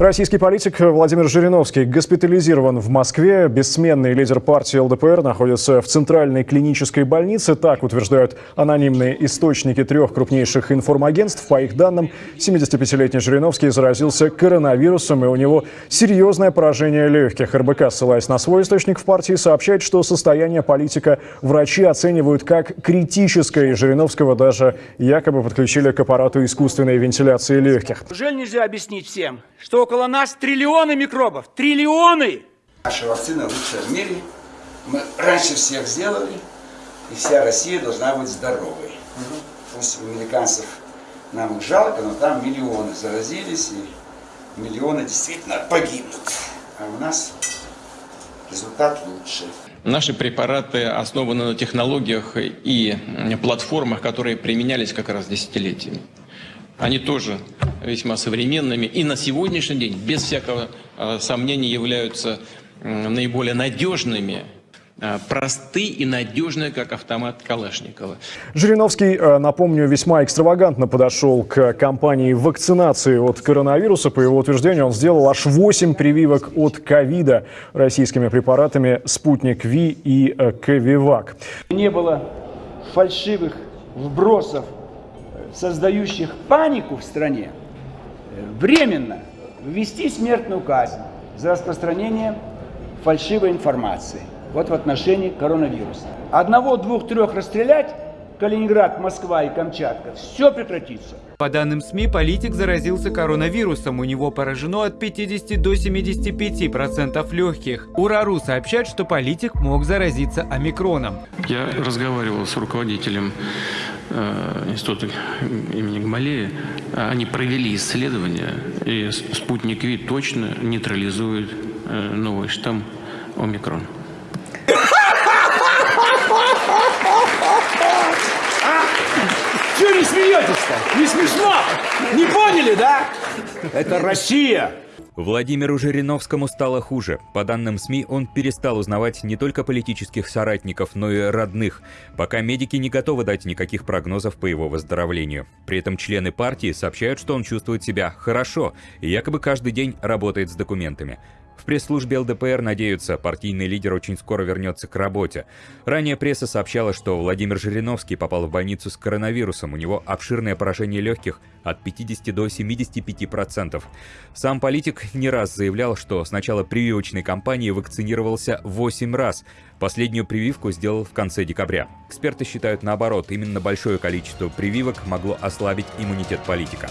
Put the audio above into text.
Российский политик Владимир Жириновский госпитализирован в Москве. Бессменный лидер партии ЛДПР находится в центральной клинической больнице. Так утверждают анонимные источники трех крупнейших информагентств. По их данным, 75-летний Жириновский заразился коронавирусом, и у него серьезное поражение легких. РБК, ссылаясь на свой источник в партии, сообщает, что состояние политика врачи оценивают как критическое, и Жириновского даже якобы подключили к аппарату искусственной вентиляции легких. Неужели нельзя объяснить всем, что около нас триллионы микробов? Триллионы! Наша вакцина лучшая в мире. Мы раньше всех сделали, и вся Россия должна быть здоровой. Пусть у американцев нам их жалко, но там миллионы заразились, и миллионы действительно погибнут. А у нас результат лучше. Наши препараты основаны на технологиях и платформах, которые применялись как раз десятилетиями. Они тоже весьма современными и на сегодняшний день, без всякого э, сомнения, являются э, наиболее надежными э, просты и надежные, как автомат Калашникова. Жириновский, э, напомню, весьма экстравагантно подошел к кампании вакцинации от коронавируса. По его утверждению, он сделал аж 8 прививок от ковида российскими препаратами «Спутник Ви» и э, «Ковивак». Не было фальшивых вбросов, создающих панику в стране, э, временно ввести смертную казнь за распространение фальшивой информации. Вот в отношении коронавируса. Одного, двух, трех расстрелять, Калининград, Москва и Камчатка, все прекратится. По данным СМИ, политик заразился коронавирусом. У него поражено от 50 до 75% процентов легких. Урару сообщает, что политик мог заразиться омикроном. Я разговаривал с руководителем института имени Гамалея. Они провели исследование, и спутник Ви точно нейтрализует э, новый штамм омикрон. Чего не смеетесь-то? Не смешно? Не поняли, да? Это Россия. Владимиру Жириновскому стало хуже. По данным СМИ, он перестал узнавать не только политических соратников, но и родных, пока медики не готовы дать никаких прогнозов по его выздоровлению. При этом члены партии сообщают, что он чувствует себя хорошо и якобы каждый день работает с документами. В пресс-службе ЛДПР надеются, партийный лидер очень скоро вернется к работе. Ранее пресса сообщала, что Владимир Жириновский попал в больницу с коронавирусом. У него обширное поражение легких от 50 до 75%. Сам политик не раз заявлял, что с начала прививочной кампании вакцинировался 8 раз. Последнюю прививку сделал в конце декабря. Эксперты считают наоборот, именно большое количество прививок могло ослабить иммунитет политика.